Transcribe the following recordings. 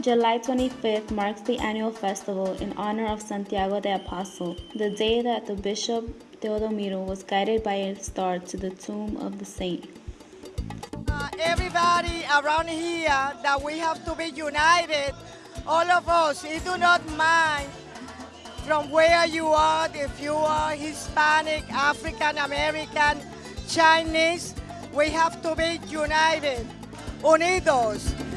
July 25th marks the annual festival in honor of Santiago de Apostol, the day that the Bishop Teodomiro was guided by a star to the tomb of the saint. Uh, everybody around here that we have to be united, all of us, it do not mind from where you are, if you are Hispanic, African American, Chinese, we have to be united, unidos.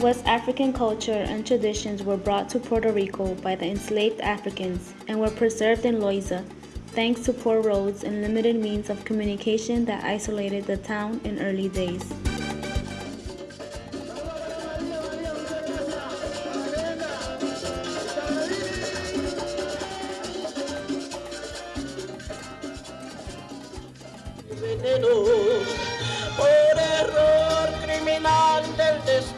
West African culture and traditions were brought to Puerto Rico by the enslaved Africans and were preserved in Loiza, thanks to poor roads and limited means of communication that isolated the town in early days. por error criminal del destino,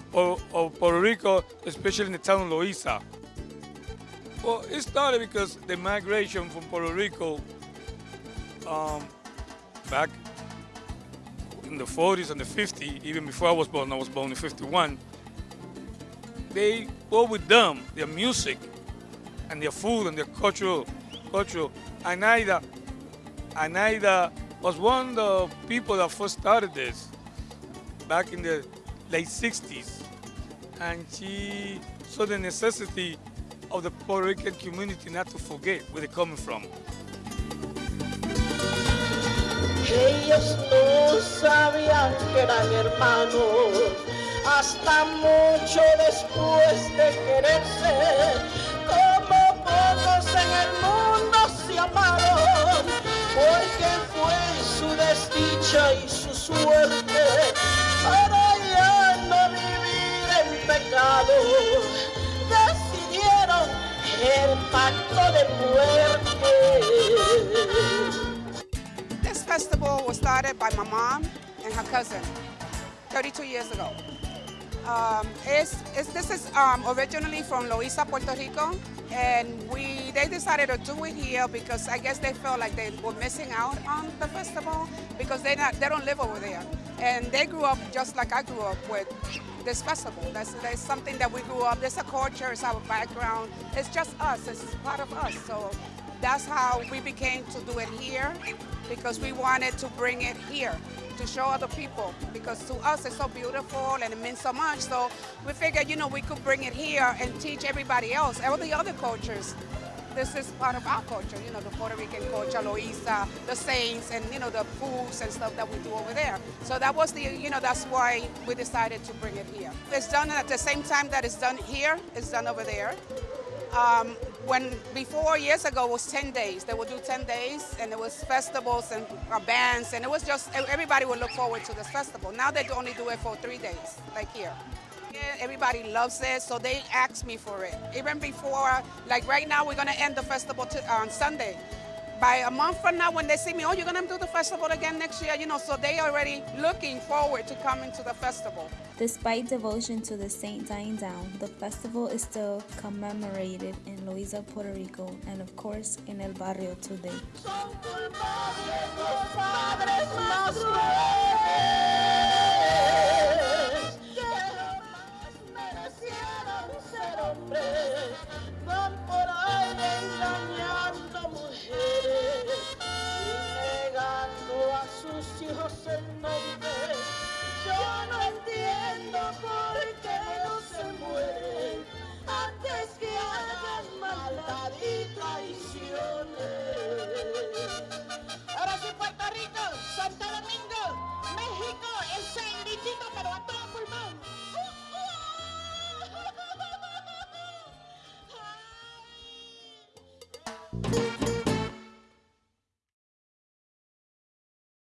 of, Puerto Rico, especially in the town of Loíza. Well, it started because the migration from Puerto Rico um, back in the 40s and the 50s, even before I was born, I was born in 51, they brought with them, their music and their food and their cultural, cultural. Anaida, Anaida was one of the people that first started this back in the late 60s. And she saw the necessity of the Puerto Rican community not to forget where they're coming from. Ellos no sabían que eran hermanos hasta mucho después de quererse, de muerte. This festival was started by my mom and her cousin 32 years ago. Um, it's, it's, this is um, originally from Loíza, Puerto Rico, and we they decided to do it here because I guess they felt like they were missing out on the festival because they not they don't live over there, and they grew up just like I grew up with this festival. That's, that's something that we grew up. There's a culture, it's our background. It's just us. It's part of us. So that's how we became to do it here because we wanted to bring it here to show other people because to us it's so beautiful and it means so much. So we figured, you know, we could bring it here and teach everybody else, all the other cultures. This is part of our culture, you know, the Puerto Rican culture, Loíza, the saints, and, you know, the foods and stuff that we do over there. So that was the, you know, that's why we decided to bring it here. It's done at the same time that it's done here, it's done over there. Um, when before years ago it was 10 days they would do 10 days and it was festivals and uh, bands and it was just everybody would look forward to this festival now they only do it for three days like here everybody loves it so they ask me for it. Even before like right now we're going to end the festival to, on sunday. By a month from now when they see me oh you're going to do the festival again next year you know so they already looking forward to coming to the festival. Despite devotion to the saint dying down, the festival is still commemorated in Loíza, Puerto Rico, and of course in El Barrio today. Thank you.